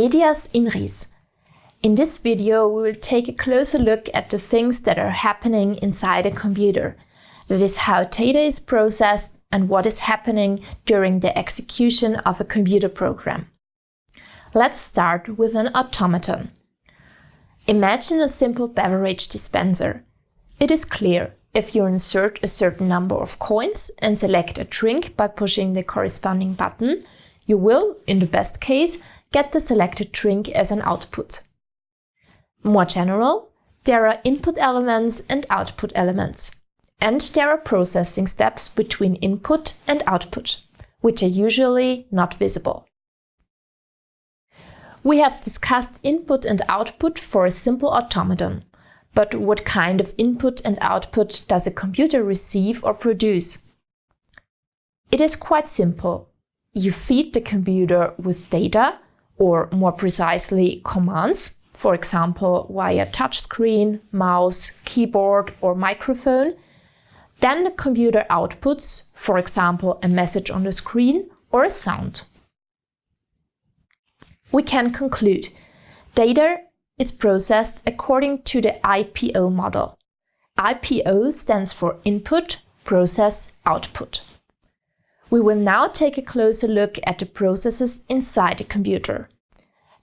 Medias in. In this video, we will take a closer look at the things that are happening inside a computer. That is how data is processed and what is happening during the execution of a computer program. Let's start with an automaton. Imagine a simple beverage dispenser. It is clear if you insert a certain number of coins and select a drink by pushing the corresponding button, you will, in the best case, get the selected drink as an output. More general, there are input elements and output elements. And there are processing steps between input and output, which are usually not visible. We have discussed input and output for a simple automaton. But what kind of input and output does a computer receive or produce? It is quite simple. You feed the computer with data or more precisely commands, for example via touchscreen, mouse, keyboard or microphone. Then the computer outputs, for example a message on the screen or a sound. We can conclude data is processed according to the IPO model. IPO stands for Input, Process, Output. We will now take a closer look at the processes inside the computer.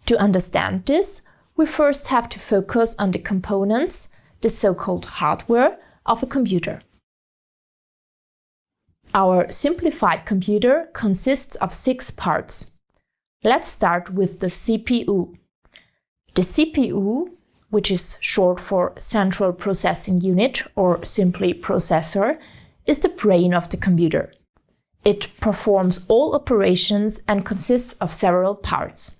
To understand this, we first have to focus on the components, the so-called hardware, of a computer. Our simplified computer consists of six parts. Let's start with the CPU. The CPU, which is short for Central Processing Unit or simply processor, is the brain of the computer. It performs all operations and consists of several parts.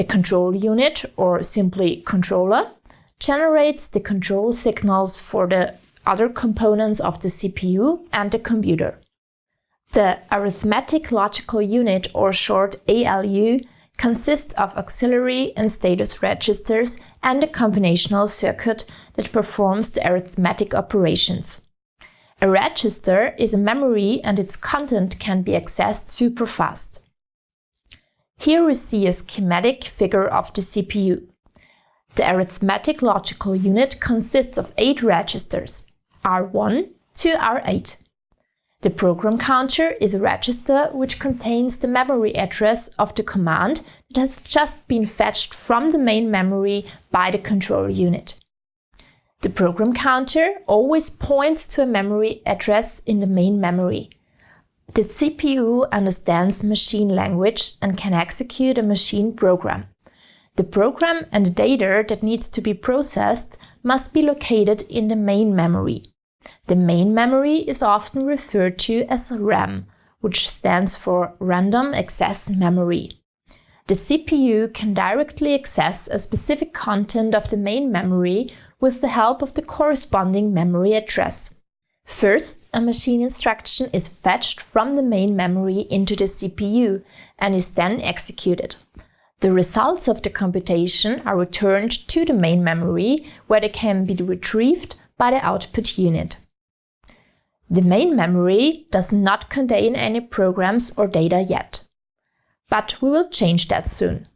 The control unit, or simply controller, generates the control signals for the other components of the CPU and the computer. The arithmetic logical unit, or short ALU, consists of auxiliary and status registers and a combinational circuit that performs the arithmetic operations. A register is a memory and its content can be accessed super fast. Here we see a schematic figure of the CPU. The arithmetic logical unit consists of eight registers, R1 to R8. The program counter is a register which contains the memory address of the command that has just been fetched from the main memory by the control unit. The program counter always points to a memory address in the main memory. The CPU understands machine language and can execute a machine program. The program and the data that needs to be processed must be located in the main memory. The main memory is often referred to as RAM, which stands for Random Access Memory. The CPU can directly access a specific content of the main memory with the help of the corresponding memory address. First, a machine instruction is fetched from the main memory into the CPU and is then executed. The results of the computation are returned to the main memory, where they can be retrieved by the output unit. The main memory does not contain any programs or data yet. But we will change that soon.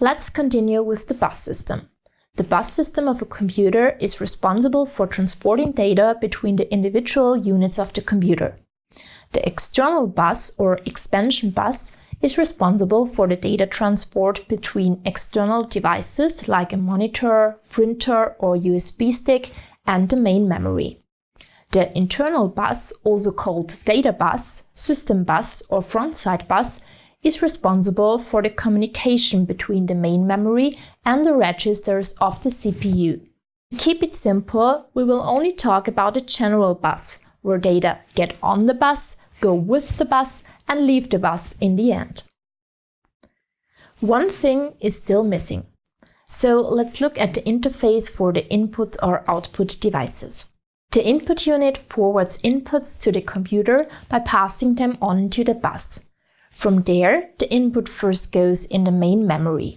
Let's continue with the bus system. The bus system of a computer is responsible for transporting data between the individual units of the computer. The external bus or expansion bus is responsible for the data transport between external devices like a monitor, printer or USB stick and the main memory. The internal bus, also called data bus, system bus or frontside bus, is responsible for the communication between the main memory and the registers of the CPU. To keep it simple, we will only talk about the general bus, where data get on the bus, go with the bus and leave the bus in the end. One thing is still missing. So let's look at the interface for the input or output devices. The input unit forwards inputs to the computer by passing them on to the bus. From there, the input first goes in the main memory.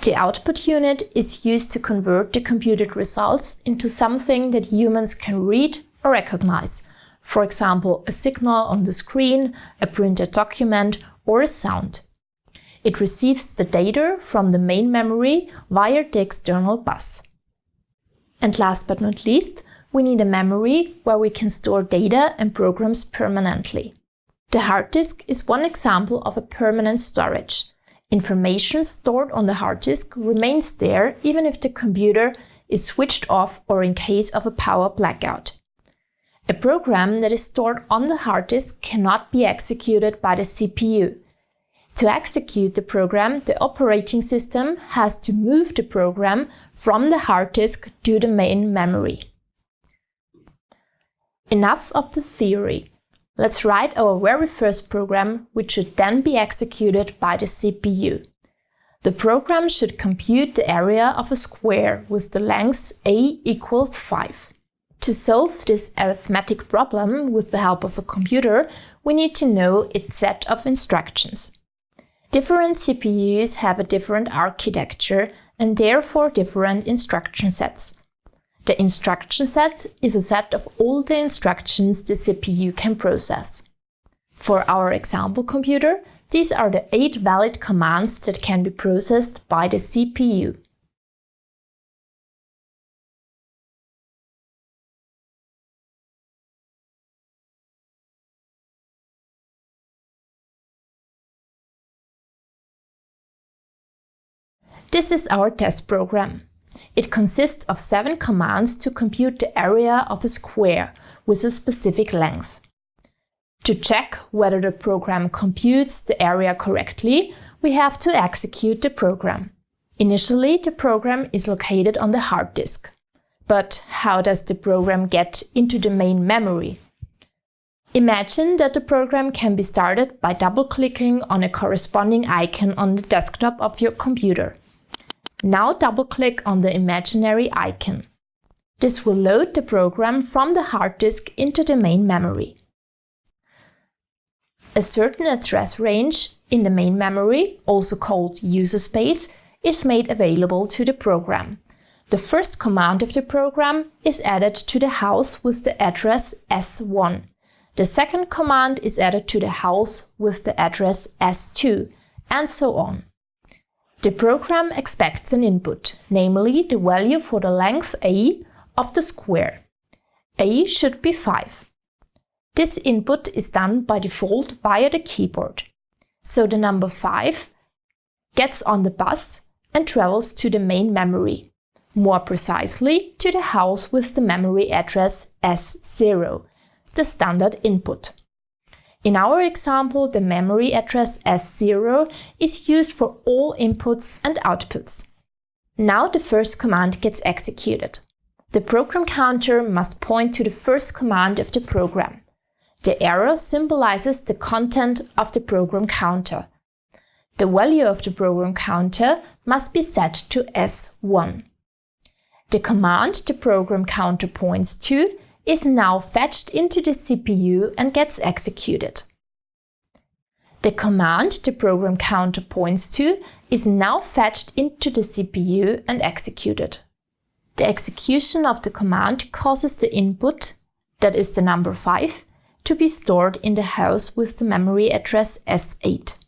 The output unit is used to convert the computed results into something that humans can read or recognize, for example, a signal on the screen, a printed document or a sound. It receives the data from the main memory via the external bus. And last but not least, we need a memory where we can store data and programs permanently. The hard disk is one example of a permanent storage. Information stored on the hard disk remains there even if the computer is switched off or in case of a power blackout. A program that is stored on the hard disk cannot be executed by the CPU. To execute the program, the operating system has to move the program from the hard disk to the main memory. Enough of the theory. Let's write our very first program, which should then be executed by the CPU. The program should compute the area of a square with the length a equals 5. To solve this arithmetic problem with the help of a computer, we need to know its set of instructions. Different CPUs have a different architecture and therefore different instruction sets. The instruction set is a set of all the instructions the CPU can process. For our example computer, these are the eight valid commands that can be processed by the CPU. This is our test program. It consists of seven commands to compute the area of a square with a specific length. To check whether the program computes the area correctly, we have to execute the program. Initially, the program is located on the hard disk. But how does the program get into the main memory? Imagine that the program can be started by double-clicking on a corresponding icon on the desktop of your computer. Now double-click on the imaginary icon. This will load the program from the hard disk into the main memory. A certain address range in the main memory, also called user space, is made available to the program. The first command of the program is added to the house with the address S1. The second command is added to the house with the address S2, and so on. The program expects an input, namely the value for the length a of the square. a should be 5. This input is done by default via the keyboard. So the number 5 gets on the bus and travels to the main memory, more precisely to the house with the memory address S0, the standard input. In our example, the memory address S0 is used for all inputs and outputs. Now the first command gets executed. The program counter must point to the first command of the program. The arrow symbolizes the content of the program counter. The value of the program counter must be set to S1. The command the program counter points to is now fetched into the CPU and gets executed. The command the program counter points to is now fetched into the CPU and executed. The execution of the command causes the input, that is the number 5, to be stored in the house with the memory address S8.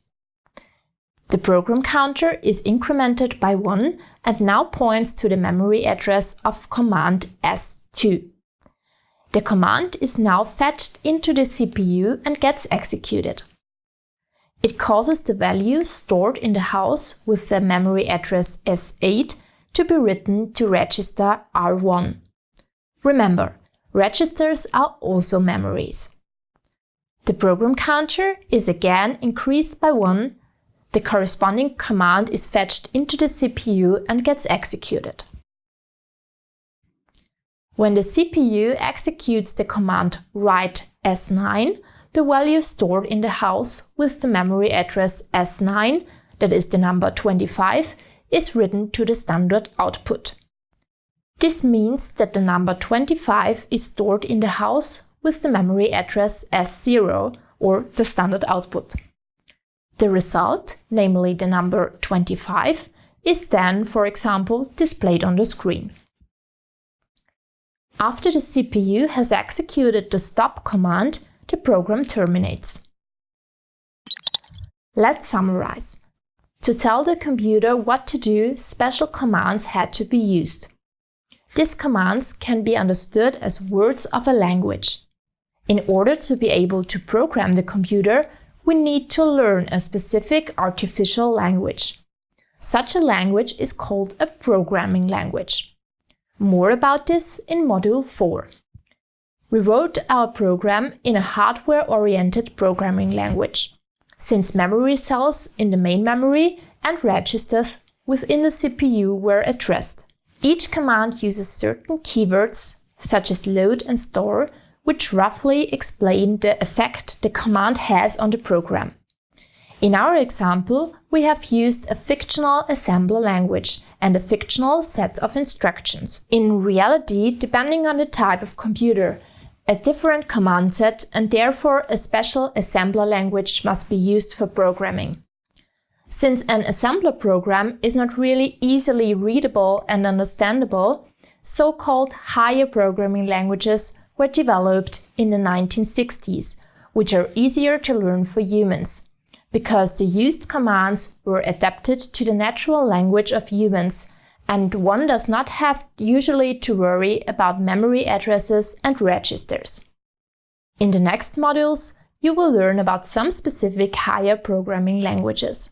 The program counter is incremented by 1 and now points to the memory address of command S2. The command is now fetched into the CPU and gets executed. It causes the value stored in the house with the memory address S8 to be written to register R1. Remember, registers are also memories. The program counter is again increased by 1, the corresponding command is fetched into the CPU and gets executed. When the CPU executes the command write S9, the value stored in the house with the memory address S9, that is the number 25, is written to the standard output. This means that the number 25 is stored in the house with the memory address S0 or the standard output. The result, namely the number 25, is then, for example, displayed on the screen. After the CPU has executed the stop command, the program terminates. Let's summarize. To tell the computer what to do, special commands had to be used. These commands can be understood as words of a language. In order to be able to program the computer, we need to learn a specific artificial language. Such a language is called a programming language. More about this in Module 4. We wrote our program in a hardware-oriented programming language, since memory cells in the main memory and registers within the CPU were addressed. Each command uses certain keywords, such as load and store, which roughly explain the effect the command has on the program. In our example, we have used a fictional assembler language and a fictional set of instructions. In reality, depending on the type of computer, a different command set and therefore a special assembler language must be used for programming. Since an assembler program is not really easily readable and understandable, so-called higher programming languages were developed in the 1960s, which are easier to learn for humans because the used commands were adapted to the natural language of humans and one does not have usually to worry about memory addresses and registers. In the next modules, you will learn about some specific higher programming languages.